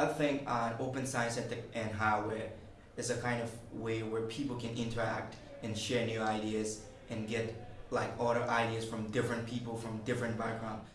I think uh, open science and, and hardware is a kind of way where people can interact and share new ideas and get like other ideas from different people from different backgrounds.